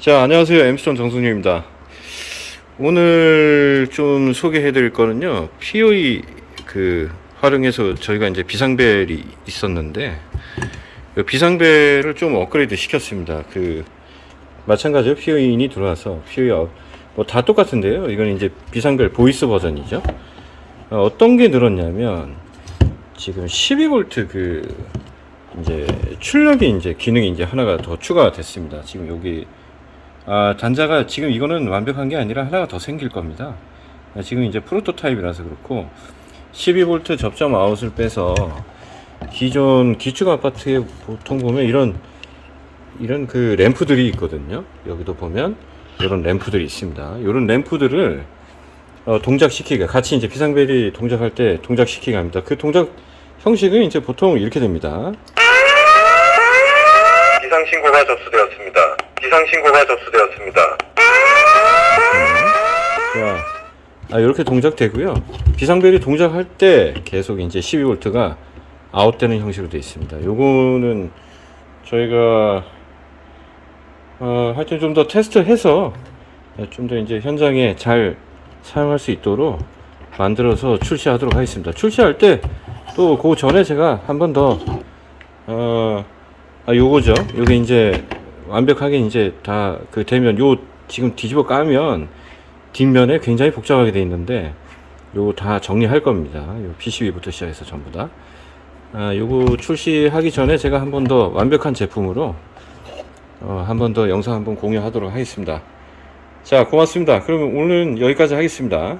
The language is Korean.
자 안녕하세요. 엠스톤 정승유입니다. 오늘 좀 소개해 드릴 거는요 POE 그 활용해서 저희가 이제 비상벨이 있었는데 그 비상벨을 좀 업그레이드 시켰습니다. 그 마찬가지로 POE in이 들어와서 POE 뭐다 똑같은데요? 이건 이제 비상벨 voice 버전이죠? 어, 어떤 게 늘었냐면 지금 12V 그 이제 출력이 이제 기능이 이제 하나가 더 추가가 됐습니다. 지금 여기 아 단자가 지금 이거는 완벽한 게 아니라 하나가 더 생길 겁니다. 아, 지금 이제 프로토타입이라서 그렇고 12V 접점 아웃을 빼서 기존 기축 아파트에 보통 보면 이런 이런 그 램프들이 있거든요. 여기도 보면 이런 램프들이 있습니다. 이런 램프들을 어, 동작시키기 같이 이제 비상벨이 동작할 때 동작시키기 합니다. 그 동작 형식은 이제 보통 이렇게 됩니다. 비상 신고가 접수되었습니다. 비상 신고가 접수되었습니다. 자, 아, 이렇게 동작되고요. 비상벨이 동작할 때 계속 이제 12V가 아웃되는 형식으로 되어 있습니다. 요거는 저희가 어, 하여튼 좀 더 테스트해서 좀 더 이제 현장에 잘 사용할 수 있도록 만들어서 출시하도록 하겠습니다. 출시할 때 또 그 전에 제가 한 번 더 어, 아, 요거죠. 요게 이제 완벽하게 이제 다 그 되면 요 지금 뒤집어 까면 뒷면에 굉장히 복잡하게 돼 있는데 요거 다 정리할 겁니다. 요 PCB부터 시작해서 전부 다. 아, 요거 출시하기 전에 제가 한 번 더 완벽한 제품으로 어, 한 번 더 영상 한번 공유하도록 하겠습니다. 자, 고맙습니다. 그러면 오늘은 여기까지 하겠습니다.